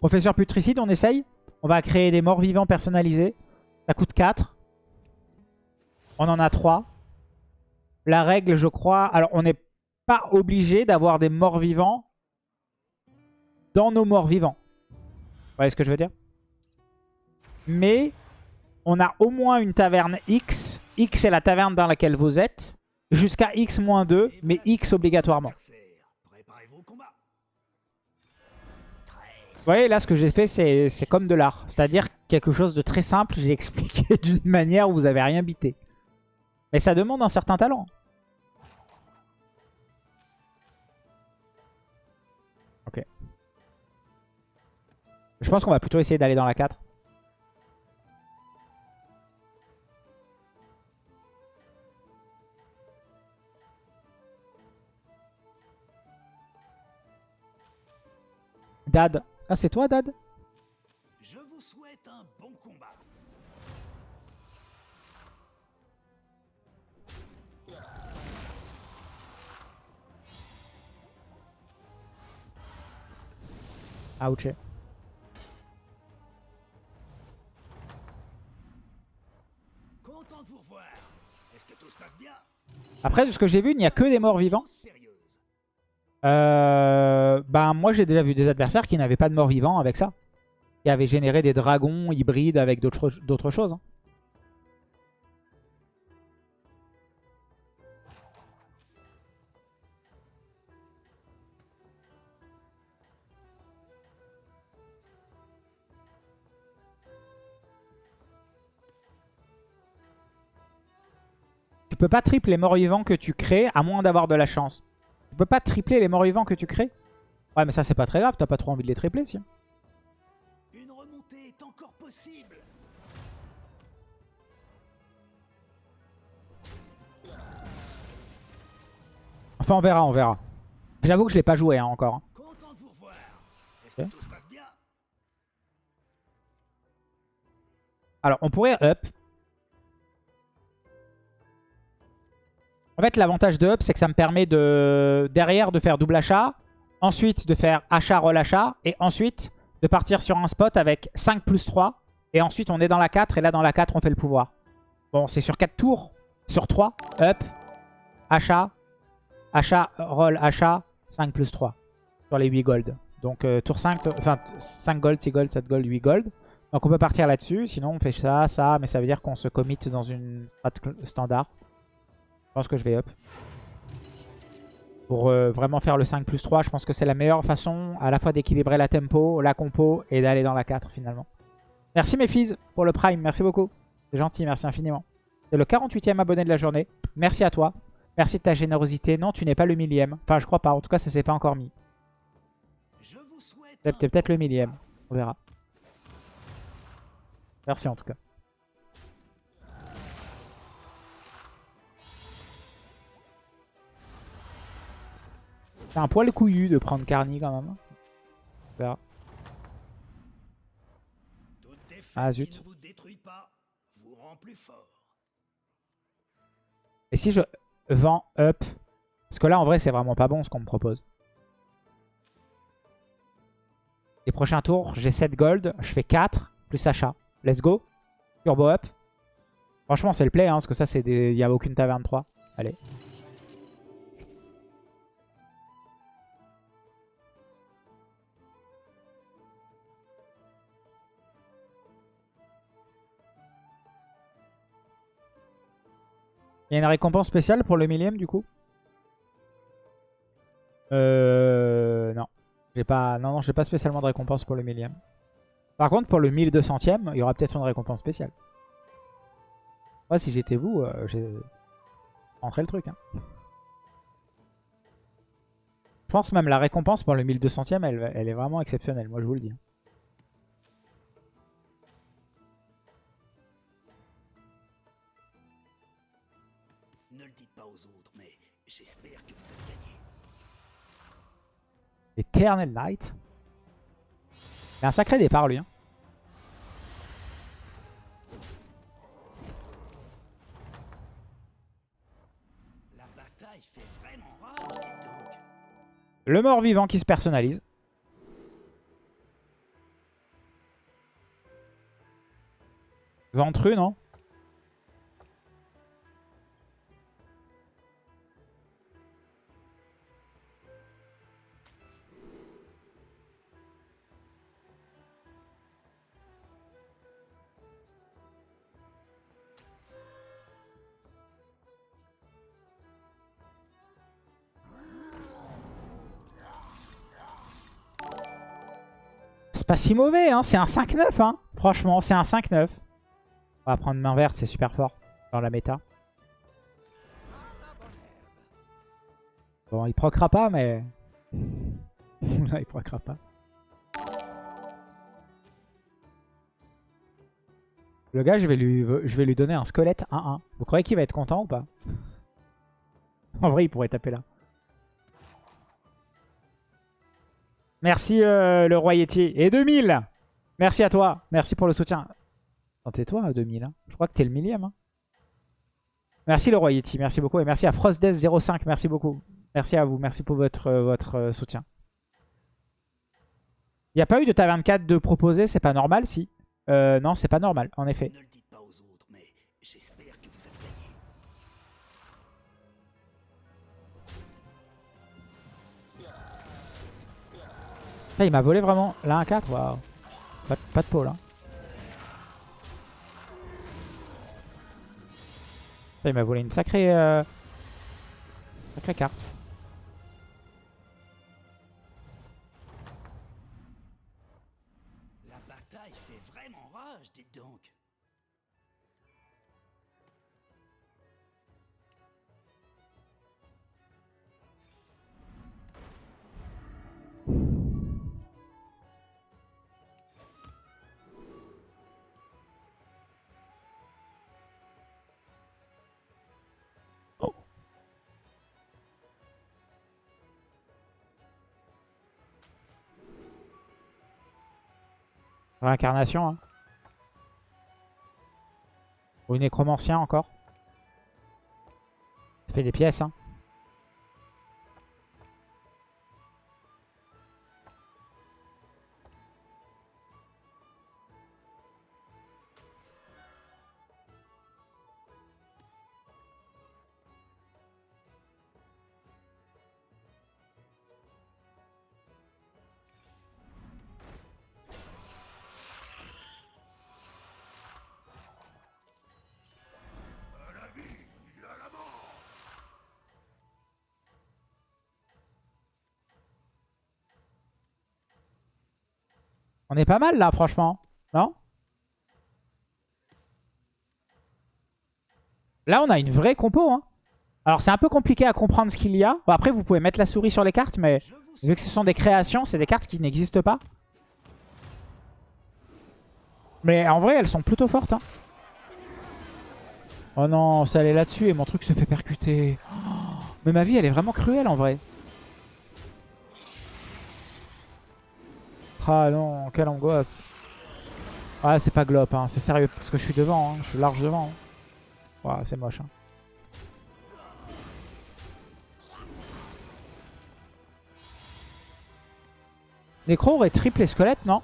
Professeur putricide, on essaye. On va créer des morts vivants personnalisés. Ça coûte 4. On en a 3. La règle, je crois... Alors, on n'est pas obligé d'avoir des morts vivants dans nos morts vivants. Vous voyez ce que je veux dire? Mais on a au moins une taverne X. X est la taverne dans laquelle vous êtes. Jusqu'à X-2, mais X obligatoirement. Voyez, là, ce que j'ai fait, c'est comme de l'art. C'est-à-dire quelque chose de très simple. J'ai expliqué d'une manière où vous n'avez rien bité. Mais ça demande un certain talent. Ok. Je pense qu'on va plutôt essayer d'aller dans la 4. Dad. Ah, c'est toi, Dad? Je vous souhaite un bon combat. Ouch. Après, de ce que j'ai vu, il n'y a que des morts vivants. Euh, ben, moi, j'ai déjà vu des adversaires qui n'avaient pas de mort vivant avec ça. Qui avaient généré des dragons hybrides avec d'autres choses. Hein. Tu peux pas tripler les morts vivants que tu crées à moins d'avoir de la chance. Tu peux pas tripler les morts vivants que tu crées Ouais, mais ça, c'est pas très grave. T'as pas trop envie de les tripler, si. Une remontée est encore possible. Enfin, on verra, on verra. J'avoue que je l'ai pas joué hein, encore. Alors, on pourrait up. En fait, l'avantage de up, c'est que ça me permet de derrière de faire double achat, ensuite de faire achat, relachat, et ensuite de partir sur un spot avec 5 plus 3. Et ensuite, on est dans la 4, et là, dans la 4, on fait le pouvoir. Bon, c'est sur 4 tours. Sur 3, up, achat, achat, roll, achat, 5 plus 3. Sur les 8 gold. Donc, euh, tour 5, enfin 5 gold, 6 gold, 7 gold, 8 gold. Donc, on peut partir là-dessus. Sinon, on fait ça, ça, mais ça veut dire qu'on se commit dans une strat standard. Je pense que je vais up. Pour euh, vraiment faire le 5 plus 3, je pense que c'est la meilleure façon à la fois d'équilibrer la tempo, la compo et d'aller dans la 4 finalement. Merci mes filles pour le prime, merci beaucoup. C'est gentil, merci infiniment. C'est le 48e abonné de la journée. Merci à toi. Merci de ta générosité. Non, tu n'es pas le millième. Enfin, je crois pas. En tout cas, ça s'est pas encore mis. C'est peut-être le millième. On verra. Merci en tout cas. C'est un poil couillu de prendre Carny quand même. Ah zut. Et si je vends up? Parce que là en vrai c'est vraiment pas bon ce qu'on me propose. Les prochains tours j'ai 7 gold, je fais 4 plus achat. Let's go. Turbo up. Franchement c'est le play hein, parce que ça c'est des... Il n'y a aucune taverne 3. Allez. Il y a une récompense spéciale pour le millième du coup Euh... Non. Pas... Non, non, j'ai pas spécialement de récompense pour le millième. Par contre, pour le 1200ème, il y aura peut-être une récompense spéciale. Moi, si j'étais vous, euh, j'ai rentré le truc. Hein. Je pense même la récompense pour le 1200ème, elle, elle est vraiment exceptionnelle, moi je vous le dis. Eternal Light. Il a un sacré départ lui. Hein. Le mort-vivant qui se personnalise. Ventru, non? Pas si mauvais, hein. c'est un 5-9. Hein. Franchement, c'est un 5-9. On va prendre main verte, c'est super fort dans la méta. Bon, il procra pas, mais... Il procra pas. Le gars, je vais lui, je vais lui donner un squelette 1-1. Vous croyez qu'il va être content ou pas? En vrai, il pourrait taper là. Merci euh, le roi. Et 2000 Merci à toi. Merci pour le soutien. Tais-toi 2000. Hein. Je crois que t'es le millième. Hein. Merci le roi. Merci beaucoup. Et merci à FrostDeath05. Merci beaucoup. Merci à vous. Merci pour votre, euh, votre euh, soutien. Il n'y a pas eu de ta 24 de proposer. C'est pas normal si Non, c'est pas normal. En effet. Il m'a volé vraiment. Là, un 4, waouh. Pas, de peau là. il m'a volé une sacrée, euh, sacrée carte. Réincarnation. Hein. Ou nécromancien encore. Ça fait des pièces. Hein. On est pas mal là, franchement. Non? Là, on a une vraie compo. Hein. Alors, c'est un peu compliqué à comprendre ce qu'il y a. après, vous pouvez mettre la souris sur les cartes, mais vu que ce sont des créations, c'est des cartes qui n'existent pas. Mais en vrai, elles sont plutôt fortes. Hein. Oh non, ça allait là-dessus et mon truc se fait percuter. Oh, mais ma vie, elle est vraiment cruelle en vrai. Ah non, quelle angoisse. Ah, c'est pas glop, hein. c'est sérieux, parce que je suis devant, hein. je suis large devant. Hein. c'est moche. Hein. Nécro aurait triple les squelettes, non?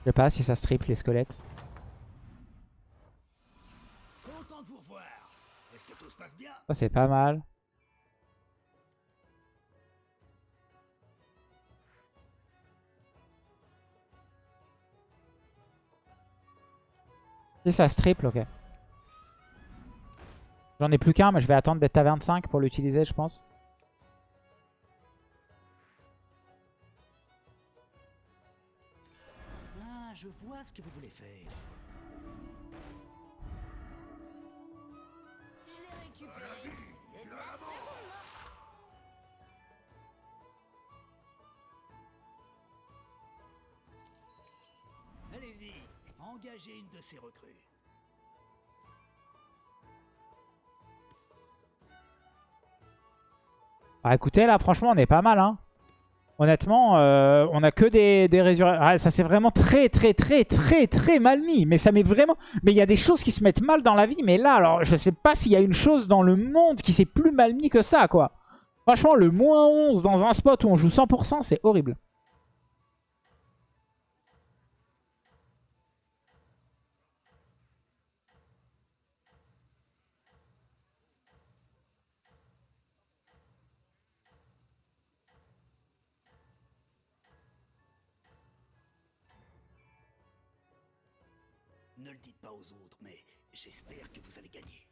Je sais pas si ça se triple les squelettes. Ça c'est pas mal. Si ça se triple, ok. J'en ai plus qu'un, mais je vais attendre d'être à 25 pour l'utiliser, je pense. Ah, je vois ce que vous voulez faire. Engagez une de recrues. Bah écoutez, là, franchement, on est pas mal. Hein. Honnêtement, euh, on a que des, des résurrections. Ah, ça c'est vraiment très, très, très, très, très mal mis. Mais ça met vraiment... Mais il y a des choses qui se mettent mal dans la vie. Mais là, alors, je sais pas s'il y a une chose dans le monde qui s'est plus mal mis que ça, quoi. Franchement, le moins 11 dans un spot où on joue 100%, c'est horrible. Ne le dites pas aux autres, mais j'espère que vous allez gagner.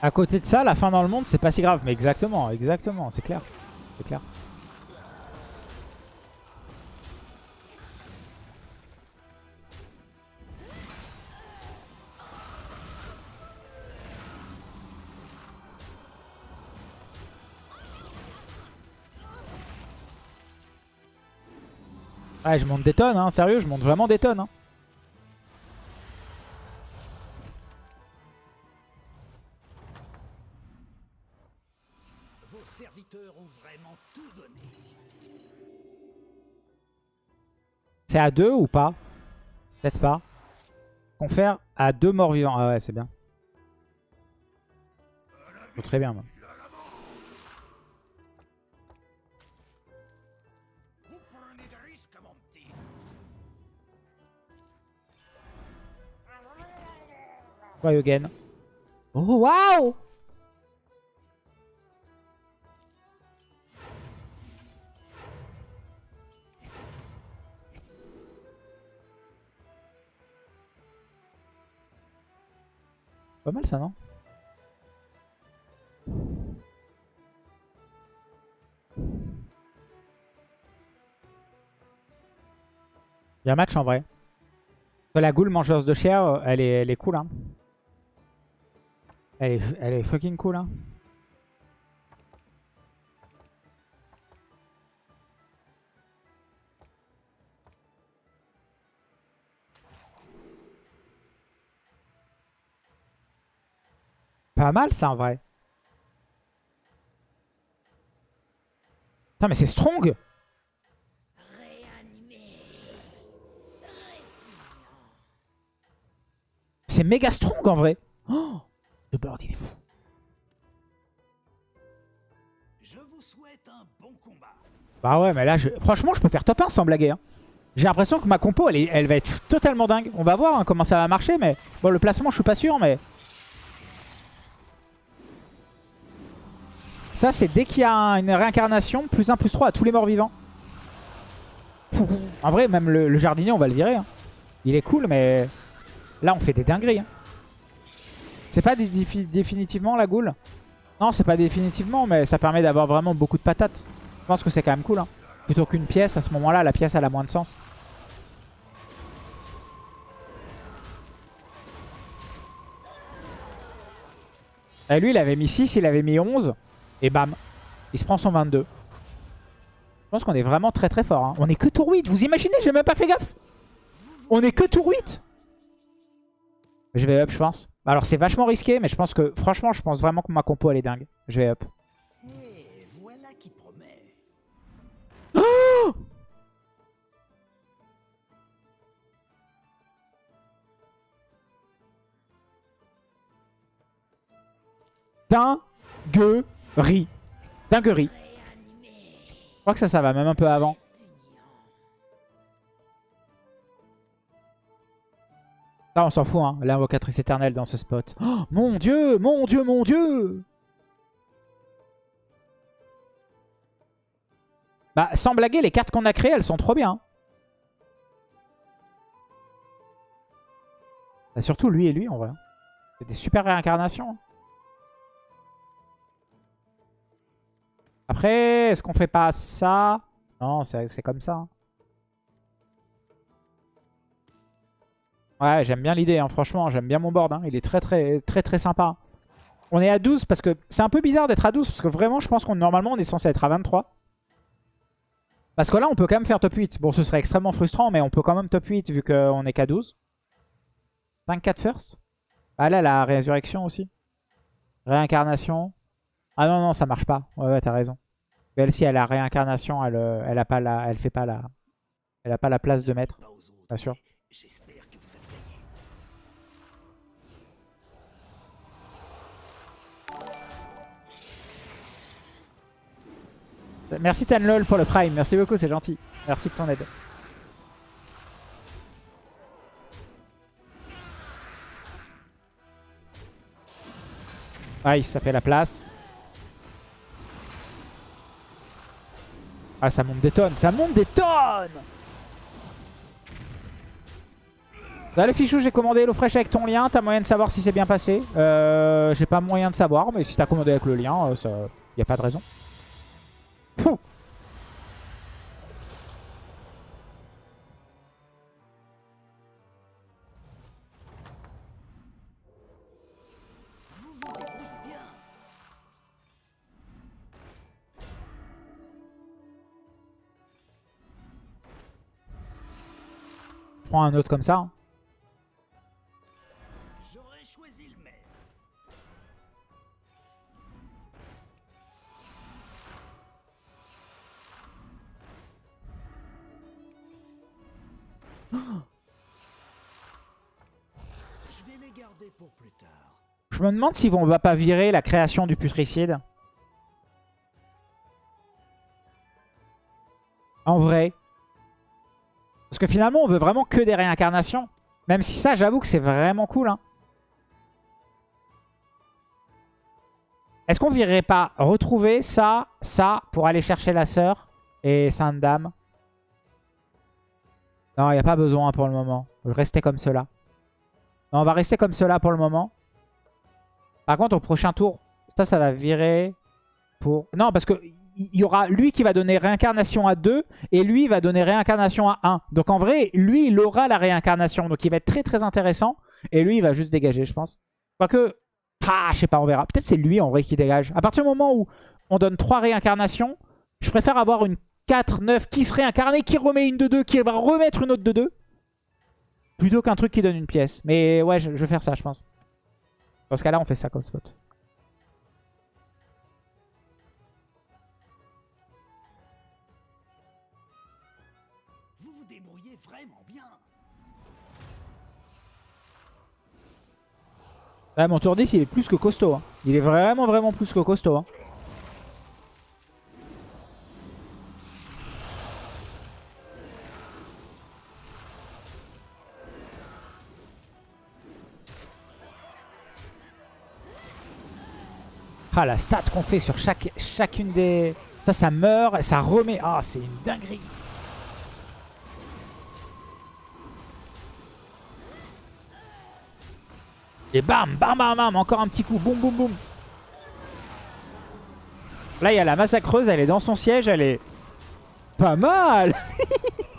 À côté de ça, la fin dans le monde, c'est pas si grave. Mais exactement, exactement, c'est clair. C'est clair. Ouais, je monte des tonnes, hein. Sérieux, je monte vraiment des tonnes. Hein. Vos serviteurs ont vraiment tout donné. C'est à deux ou pas? Peut-être pas. Confère à deux morts vivants. Ah ouais, c'est bien. Très bien. moi. Ryogen. Oh, waouh Pas mal ça, non? Il y a un match en vrai. La goule mangeuse de chair, elle est, elle est cool. Hein. Elle est, elle est fucking cool. Hein. Pas mal ça en vrai. Putain mais c'est strong C'est méga strong en vrai. Oh, le board il est fou. Je vous souhaite un bon combat. Bah ouais mais là je... franchement je peux faire top 1 sans blaguer. hein. J'ai l'impression que ma compo elle, est- elle va être totalement dingue. On va voir hein, comment ça va marcher mais bon le placement je suis pas sûr mais... Ça c'est dès qu'il y a un- une réincarnation, plus 1 plus 3 à tous les morts vivants. En vrai même le, le jardinier on va le virer. hein. Il est cool mais là on fait des dingueries. C'est pas dé- défi- définitivement la goule? Non c'est pas définitivement mais ça permet d'avoir vraiment beaucoup de patates. Je pense que c'est quand même cool. hein. Plutôt qu'une pièce, à ce moment-là, la pièce elle a moins de sens. Et lui, il avait mis 6, il avait mis 11. Et bam, il se prend son 22. Je pense qu'on est vraiment très très fort. hein. On est que tour 8, vous imaginez J'ai même pas fait gaffe. On est que tour 8. Je vais up, je pense. Alors c'est vachement risqué, mais je pense que, franchement, je pense vraiment que ma compo elle est dingue. Je vais up. Voilà qui promet. Dinguerie. Dinguerie. Je crois que ça, ça va même un peu avant. Ça, on s'en fout, hein. L'invocatrice éternelle dans ce spot. Oh, mon dieu, mon dieu, mon dieu Bah, sans blaguer, les cartes qu'on a créées, elles sont trop bien. Bah, surtout lui et lui, en vrai. C'est des super réincarnations. Après, est-ce qu'on fait pas ça? Non, c'est c'est comme ça. Ouais, j'aime bien l'idée, hein, franchement, j'aime bien mon board. hein. Il est très très très très sympa. On est à 12 parce que c'est un peu bizarre d'être à 12 parce que vraiment, je pense qu'on normalement on est censé être à 23. Parce que là, on peut quand même faire top 8. Bon, ce serait extrêmement frustrant, mais on peut quand même top 8 vu qu'on est qu'à 12. 5-4 first? Ah là, la résurrection aussi. Réincarnation. Ah non, non, ça marche pas. Ouais, ouais, t'as raison. Elle, si elle a réincarnation, elle, euh, elle a pas la, elle fait pas la, elle a pas la place de mettre. Pas sûr. Merci Tanlol pour le prime. Merci beaucoup, c'est gentil. Merci de ton aide. Aïe, ça fait la place. Ah, ça monte des tonnes. Ça monte des tonnes Là, le fichou, j'ai commandé l'eau fraîche avec ton lien. T'as moyen de savoir si c'est bien passé? Euh, j'ai pas moyen de savoir, mais si t'as commandé avec le lien, euh, ça... y a pas de raison. Pouh. Prends un autre comme ça. hein. J'aurais choisi le Je me demande si on va pas virer la création du putricide. En vrai. Parce que finalement, on veut vraiment que des réincarnations. Même si ça, j'avoue que c'est vraiment cool. hein. Est-ce qu'on virerait pas retrouver ça, ça, pour aller chercher la sœur et Sainte Dame? Non, il n'y a pas besoin pour le moment. Rester comme cela. On va rester comme cela pour le moment. Par contre, au prochain tour, ça, ça va virer pour... Non, parce que il y aura lui qui va donner réincarnation à 2 et lui va donner réincarnation à 1. Donc en vrai, lui, il aura la réincarnation. Donc il va être très très intéressant. Et lui, il va juste dégager, je pense. Quoique, ah, je sais pas, on verra. Peut-être c'est lui en vrai qui dégage. À partir du moment où on donne 3 réincarnations, je préfère avoir une 4, 9 qui se réincarne, qui remet une de 2, qui va remettre une autre de 2. Plutôt qu'un truc qui donne une pièce. Mais ouais, je, je vais faire ça, je pense. Dans ce cas-là, on fait ça comme spot. Vous vous débrouillez vraiment bien. Ouais, mon tour 10, il est plus que costaud. hein. Il est vraiment, vraiment plus que costaud. hein. Ah, la stat qu'on fait sur chacune des... Ça, ça meurt, ça remet... Ah, c'est une dinguerie. Et bam, bam, bam, bam, encore un petit coup, boum, boum, boum. Là, il y a la massacreuse, elle est dans son siège, elle est pas mal.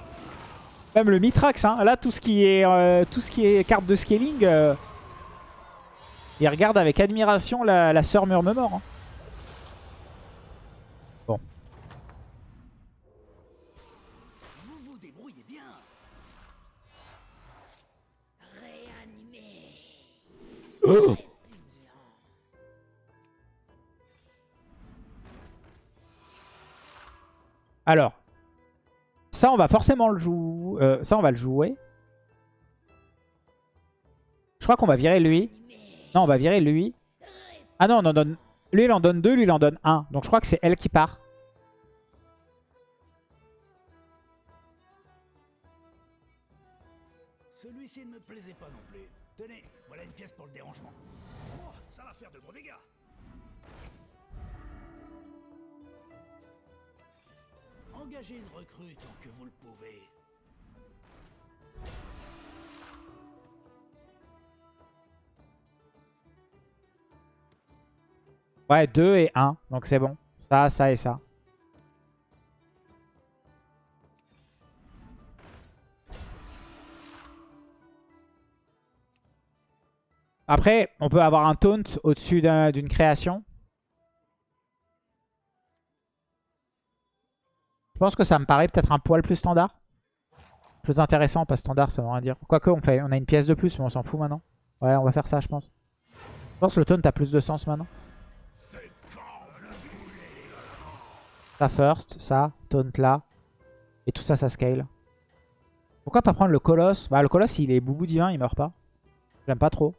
Même le Mitrax, hein. là, tout ce qui est, euh, tout ce qui est carte de scaling, euh, il regarde avec admiration la, la sœur Murmemort. Hein. Bon. Vous vous débrouillez bien. Alors, ça, on va forcément le jouer. euh, ça, on va le jouer. Je crois qu'on va virer lui. Non, on va virer lui. Ah non, on en donne... Lui, il en donne deux, lui, il en donne un. Donc, je crois que c'est elle qui part. Celui-ci ne me plaisait pas non plus. Tenez, voilà une pièce pour le dérangement. Oh, ça va faire de gros dégâts. Engagez une recrue tant que vous le pouvez. Ouais, 2 et 1. Donc, c'est bon. Ça, ça et ça. Après, on peut avoir un taunt au-dessus d'un- d'une création. Je pense que ça me paraît peut-être un poil plus standard. Plus intéressant, pas standard, ça veut rien dire. Quoique, on, fait, on a une pièce de plus, mais on s'en fout maintenant. Ouais, on va faire ça, je pense. Je pense que le taunt a plus de sens maintenant. Ça first, ça, taunt là. Et tout ça, ça scale. Pourquoi pas prendre le colosse? Bah le colosse, il est boubou divin, il meurt pas. J'aime pas trop.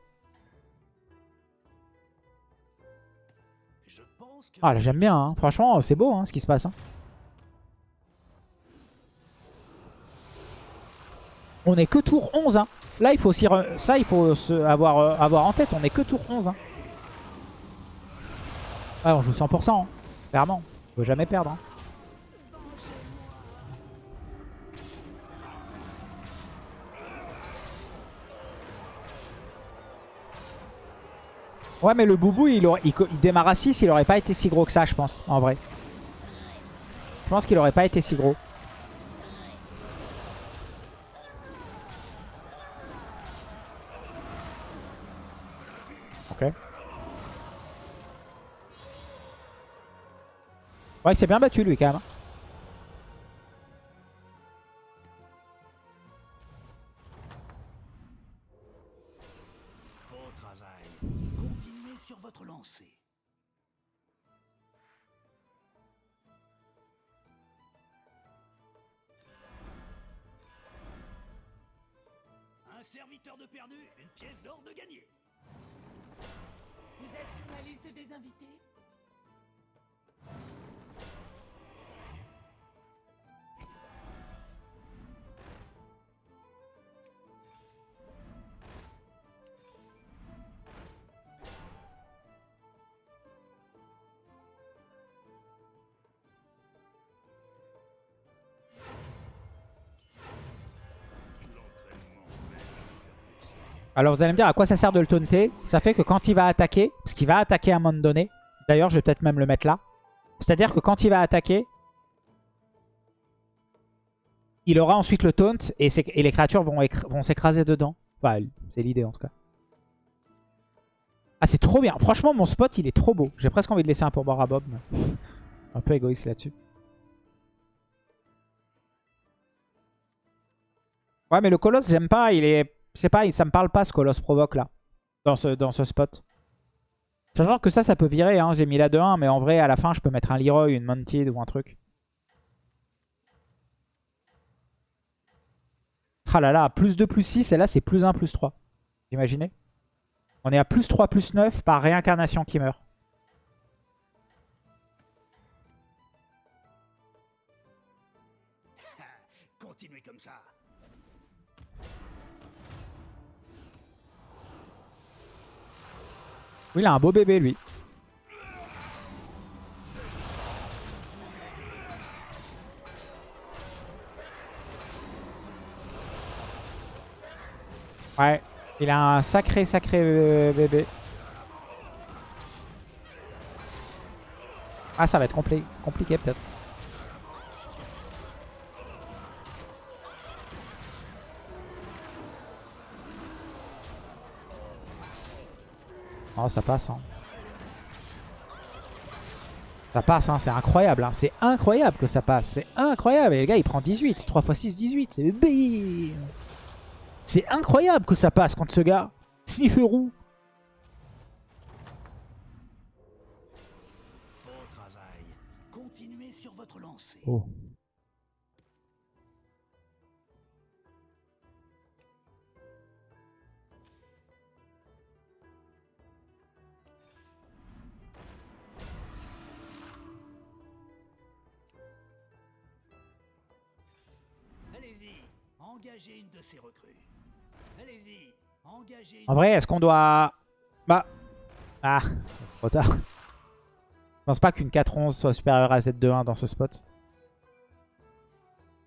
Ah là j'aime bien, hein. franchement c'est beau hein, ce qui se passe. hein. On est que tour 11. Hein. Là il faut aussi... Ça il faut se avoir, euh, avoir en tête, on est que tour 11. Hein. Ah on joue 100%, hein. clairement. Faut jamais perdre. Hein. Ouais, mais le boubou, il, aurait, il, démarre à 6, il aurait pas été si gros que ça, je pense, en vrai. Je pense qu'il aurait pas été si gros. Ok. Ouais, il s'est bien battu, lui, quand même. Beau travail. Continuez sur votre lancée. Un serviteur de perdu, une pièce d'or de gagné. Vous êtes sur la liste des invités? Alors vous allez me dire à quoi ça sert de le taunter? Ça fait que quand il va attaquer, parce qu'il va attaquer à un moment donné, d'ailleurs je vais peut-être même le mettre là, c'est-à-dire que quand il va attaquer, il aura ensuite le taunt et, les créatures vont, écr- vont s'écraser dedans. Enfin, c'est l'idée en tout cas. Ah c'est trop bien, franchement mon spot il est trop beau. J'ai presque envie de laisser un pourboire à Bob. Un peu égoïste là-dessus. Ouais mais le colosse j'aime pas, il est... Je sais pas, ça me parle pas ce colosse provoque là. Dans ce, dans ce spot. Sachant que ça, ça peut virer. Hein. J'ai mis la 2-1, mais en vrai, à la fin, je peux mettre un Leroy, une Mounted ou un truc. Ah là là, plus 2, plus 6, et là, c'est plus 1, plus 3. Vous imaginez On est à plus 3, plus 9 par réincarnation qui meurt. Oui, il a un beau bébé, lui. Ouais, il a un sacré, sacré euh, bébé. Ah, ça va être compli- compliqué peut-être. Oh, ça passe. Hein. Ça passe, hein, c'est incroyable. Hein. C'est incroyable que ça passe. C'est incroyable. Et le gars, il prend 18. 3 x 6, 18. C'est bim. C'est incroyable que ça passe contre ce gars. Snifferou. Beau travail. Continuez sur votre lancée. Oh. En vrai, est-ce qu'on doit... Bah... Ah, trop tard. Je pense pas qu'une 4-11 soit supérieure à Z2-1 dans ce spot.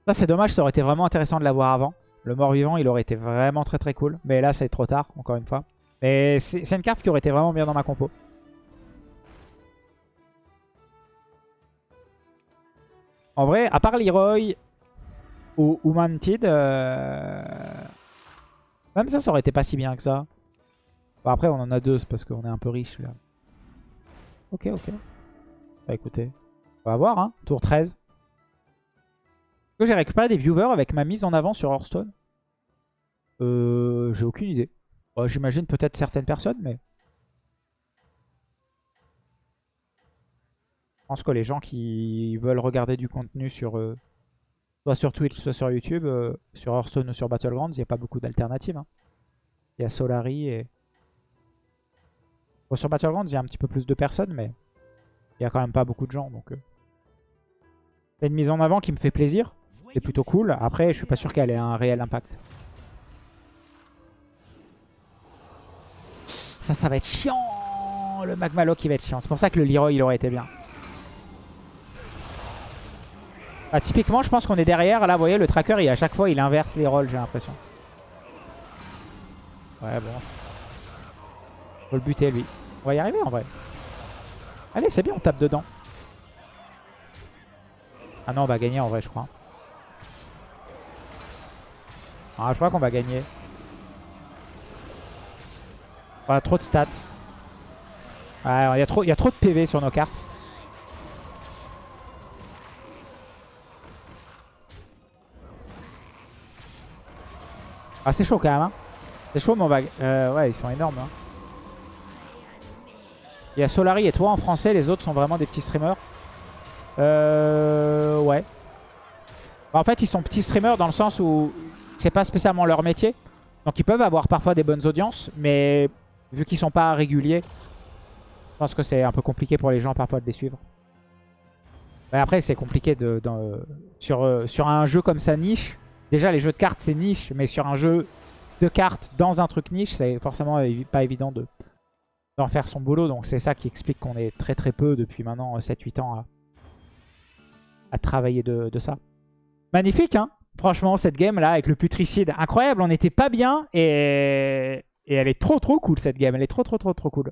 Ça, c'est dommage. Ça aurait été vraiment intéressant de l'avoir avant. Le mort-vivant, il aurait été vraiment très très cool. Mais là, c'est trop tard, encore une fois. Mais c'est une carte qui aurait été vraiment bien dans ma compo. En vrai, à part Leroy ou, ou Mantid, euh, même ça, ça aurait été pas si bien que ça. Bon, après, on en a deux, parce qu'on est un peu riche là. Ok, ok. Bah écoutez, on va voir, hein. Tour 13. Est-ce que j'ai récupéré des viewers avec ma mise en avant sur Hearthstone Euh, j'ai aucune idée. Bon, J'imagine peut-être certaines personnes, mais... Je pense que les gens qui veulent regarder du contenu sur... euh, soit sur Twitch, soit sur YouTube, euh, sur Hearthstone ou sur Battlegrounds, il n'y a pas beaucoup d'alternatives. hein. Il y a Solari et... Bon, sur Battlegrounds, il y a un petit peu plus de personnes, mais il y a quand même pas beaucoup de gens. Donc, euh. C'est une mise en avant qui me fait plaisir. C'est plutôt cool. Après, je suis pas sûr qu'elle ait un réel impact. Ça, ça va être chiant. Le Magmaloc, il va être chiant. C'est pour ça que le Leroy, il aurait été bien. Ah, typiquement, je pense qu'on est derrière. Là, vous voyez, le tracker, il, à chaque fois, il inverse les rôles, j'ai l'impression. Ouais, bon. Faut le buter, lui. On va y arriver en vrai. Allez, c'est bien, on tape dedans. Ah non, on va gagner en vrai, je crois. Ah, je crois qu'on va gagner. Ah, trop de stats. Ouais, il y, y a trop de PV sur nos cartes. Ah, c'est chaud quand même. Hein. C'est chaud, mais on va... euh, ouais, ils sont énormes. hein. Il y a Solari et toi en français. Les autres sont vraiment des petits streamers. Euh... Ouais. Bah, en fait, ils sont petits streamers dans le sens où c'est pas spécialement leur métier. Donc ils peuvent avoir parfois des bonnes audiences, mais vu qu'ils sont pas réguliers, je pense que c'est un peu compliqué pour les gens parfois de les suivre. Mais après, c'est compliqué de, euh, sur un jeu comme ça niche. Déjà, les jeux de cartes, c'est niche, mais sur un jeu de cartes dans un truc niche, c'est forcément pas évident de d'en faire son boulot. Donc c'est ça qui explique qu'on est très très peu depuis maintenant 7-8 ans à, travailler de, ça. Magnifique, hein? Franchement, cette game là avec le putricide, incroyable. On n'était pas bien et elle est trop trop cool cette game. Elle est trop trop trop trop cool.